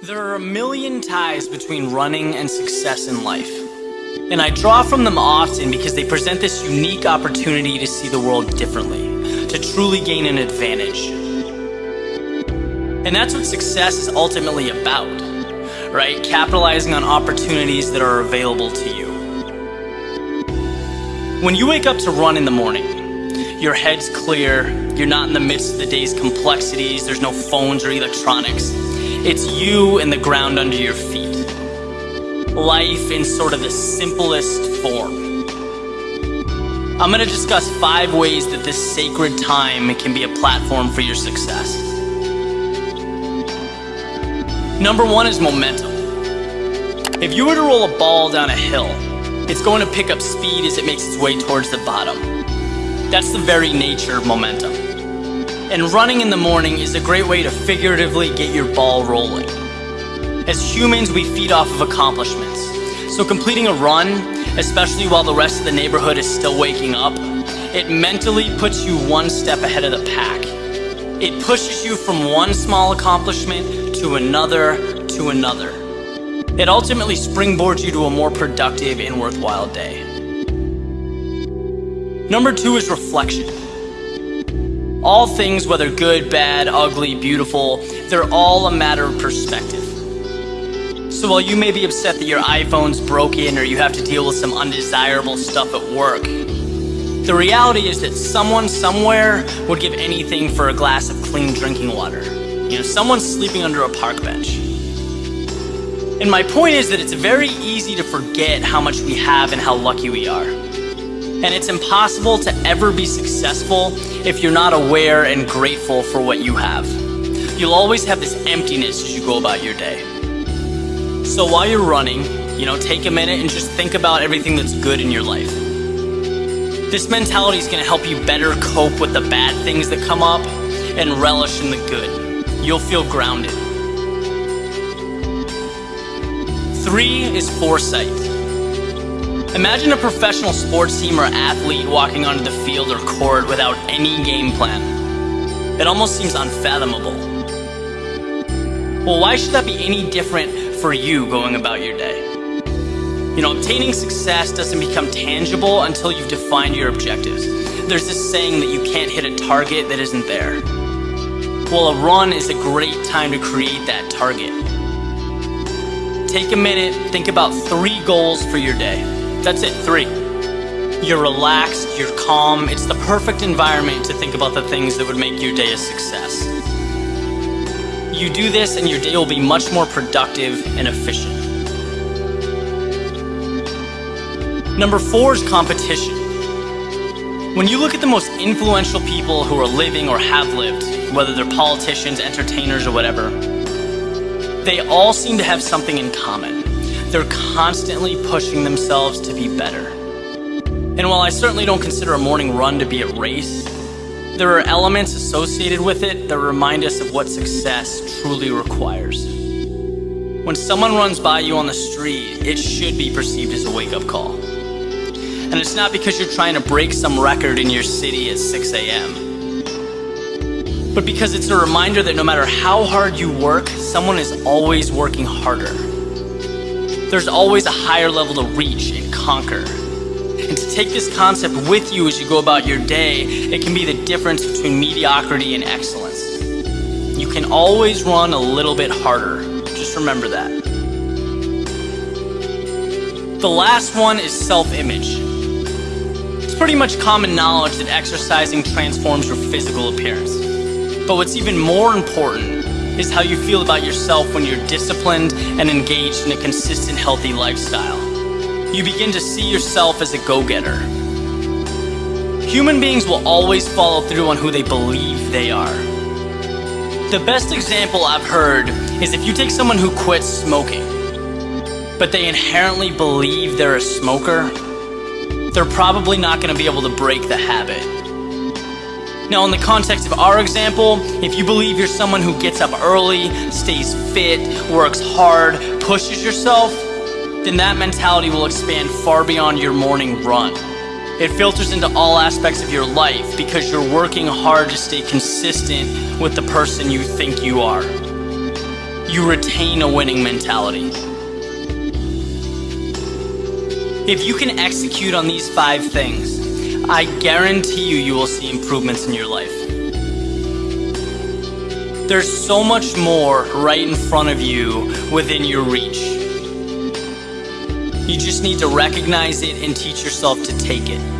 There are a million ties between running and success in life. And I draw from them often because they present this unique opportunity to see the world differently, to truly gain an advantage. And that's what success is ultimately about, right? Capitalizing on opportunities that are available to you. When you wake up to run in the morning, your head's clear, you're not in the midst of the day's complexities, there's no phones or electronics. It's you and the ground under your feet. Life in sort of the simplest form. I'm going to discuss five ways that this sacred time can be a platform for your success. Number one is momentum. If you were to roll a ball down a hill, it's going to pick up speed as it makes its way towards the bottom. That's the very nature of momentum. And running in the morning is a great way to figuratively get your ball rolling. As humans, we feed off of accomplishments. So completing a run, especially while the rest of the neighborhood is still waking up, it mentally puts you one step ahead of the pack. It pushes you from one small accomplishment to another to another. It ultimately springboards you to a more productive and worthwhile day. Number two is reflection. All things, whether good, bad, ugly, beautiful, they're all a matter of perspective. So while you may be upset that your iPhone's broken or you have to deal with some undesirable stuff at work, the reality is that someone somewhere would give anything for a glass of clean drinking water. You know, someone's sleeping under a park bench. And my point is that it's very easy to forget how much we have and how lucky we are. And it's impossible to ever be successful if you're not aware and grateful for what you have. You'll always have this emptiness as you go about your day. So while you're running, you know, take a minute and just think about everything that's good in your life. This mentality is going to help you better cope with the bad things that come up and relish in the good. You'll feel grounded. Three is foresight. Imagine a professional sports team or athlete walking onto the field or court without any game plan. It almost seems unfathomable. Well, why should that be any different for you going about your day? You know, obtaining success doesn't become tangible until you've defined your objectives. There's this saying that you can't hit a target that isn't there. Well, a run is a great time to create that target. Take a minute, think about three goals for your day. That's it, three. You're relaxed, you're calm, it's the perfect environment to think about the things that would make your day a success. You do this and your day will be much more productive and efficient. Number four is competition. When you look at the most influential people who are living or have lived, whether they're politicians, entertainers, or whatever, they all seem to have something in common. They're constantly pushing themselves to be better. And while I certainly don't consider a morning run to be a race, there are elements associated with it that remind us of what success truly requires. When someone runs by you on the street, it should be perceived as a wake-up call. And it's not because you're trying to break some record in your city at 6 a.m. But because it's a reminder that no matter how hard you work, someone is always working harder there's always a higher level to reach and conquer. And to take this concept with you as you go about your day, it can be the difference between mediocrity and excellence. You can always run a little bit harder. Just remember that. The last one is self-image. It's pretty much common knowledge that exercising transforms your physical appearance. But what's even more important is how you feel about yourself when you're disciplined and engaged in a consistent, healthy lifestyle. You begin to see yourself as a go-getter. Human beings will always follow through on who they believe they are. The best example I've heard is if you take someone who quits smoking, but they inherently believe they're a smoker, they're probably not going to be able to break the habit. Now, in the context of our example, if you believe you're someone who gets up early, stays fit, works hard, pushes yourself, then that mentality will expand far beyond your morning run. It filters into all aspects of your life because you're working hard to stay consistent with the person you think you are. you retain a winning mentality. If you can execute on these five things, I guarantee you, you will see improvements in your life. There's so much more right in front of you within your reach. You just need to recognize it and teach yourself to take it.